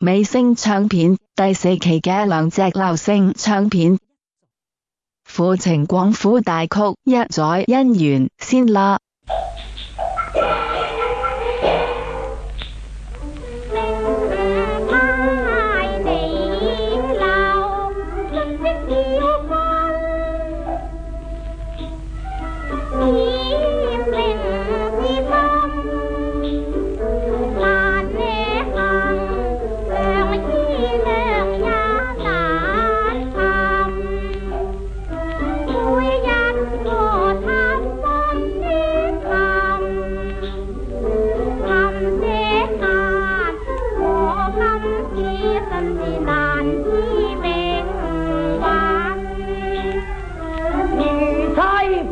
美声唱片第四期嘅两只流星唱片，富情广府大曲一载姻缘先啦。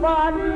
fun.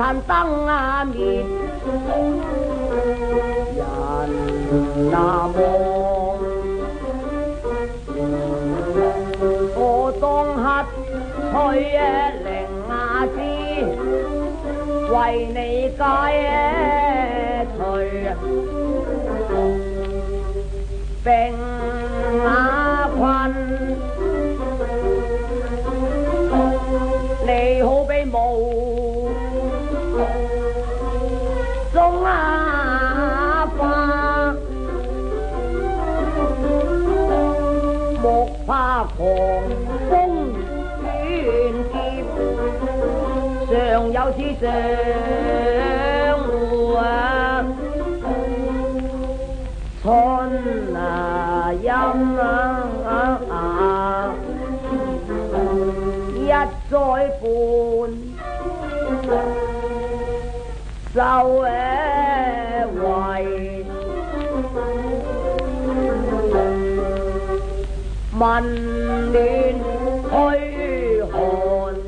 残生啊灭人那亡，我当乞取灵阿珠，为你解除病。有次上路啊，春啊陰啊啊，一再伴受誒為民亂虛寒。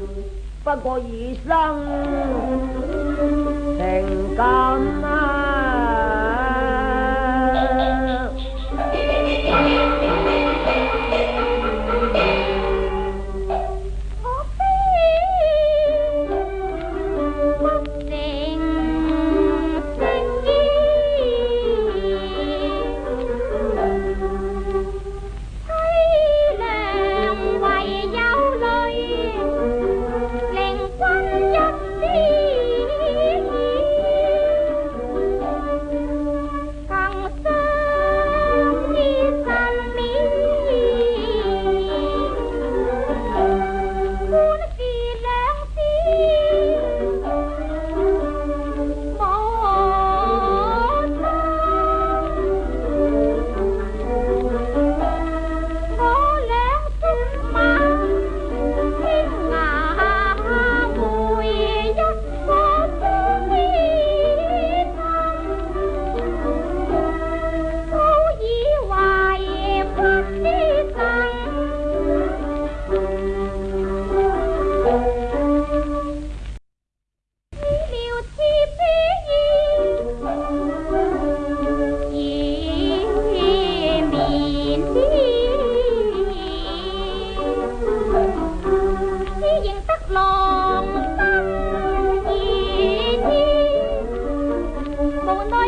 不过，已生情感啊。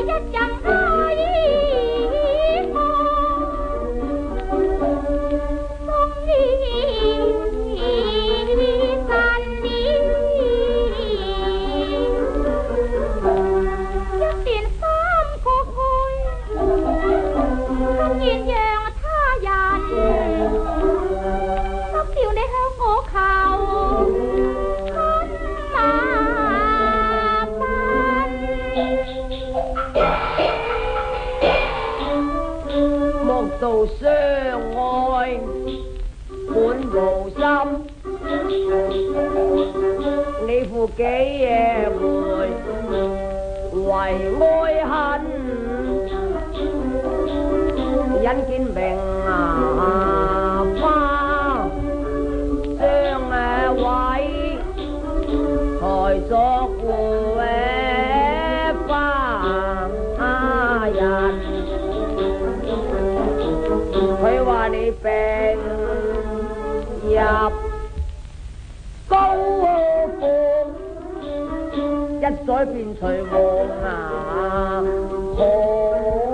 一枪。因见明牙花，将毁财色苦的花人。佢话你病入高肓，一再变除黄牙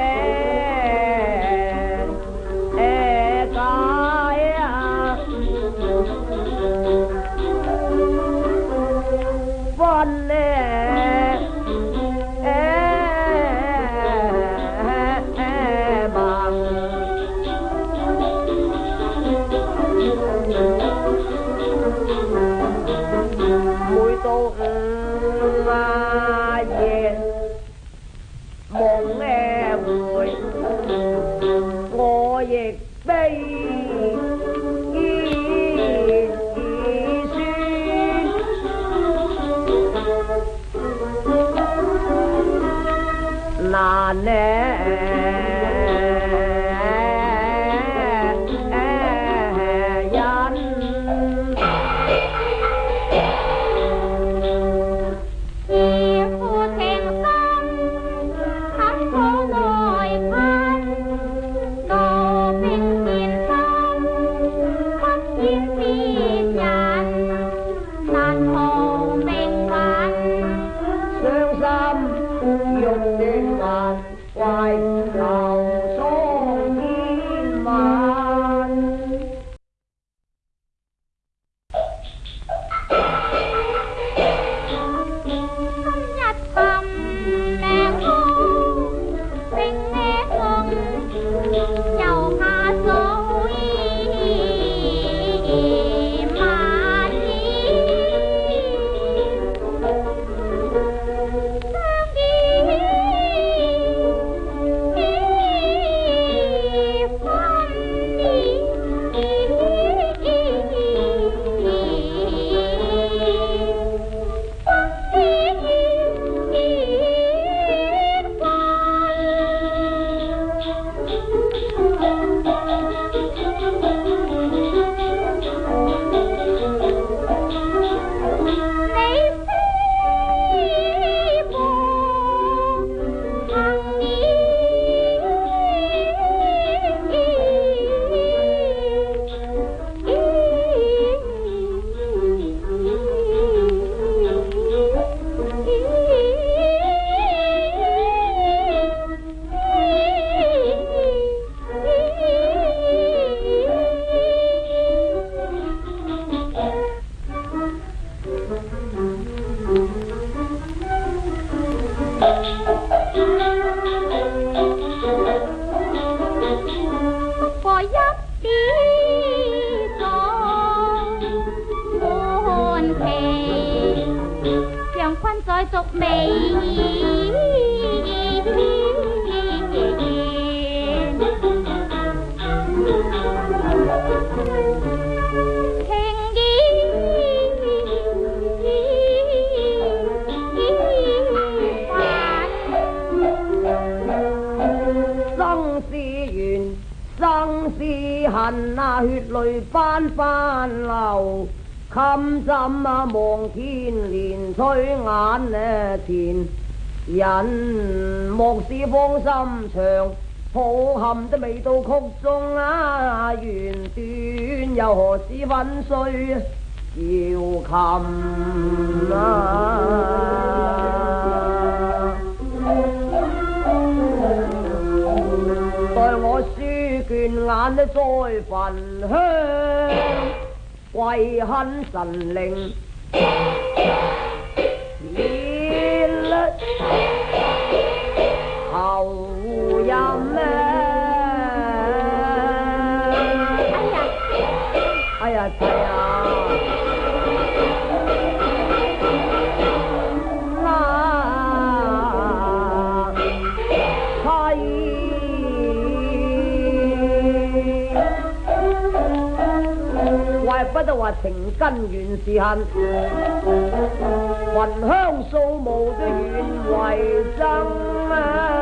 背一宿，哪血泪翻翻流，堪枕啊望天连催眼前人莫使芳心长，抱憾都未到曲中啊，弦断又何止粉碎焦琴啊！待我书卷眼，再焚香，跪恨神灵，念后人。哎呀，哎呀，哎呀！话情根原是恨，焚香扫墓都愿为憎啊！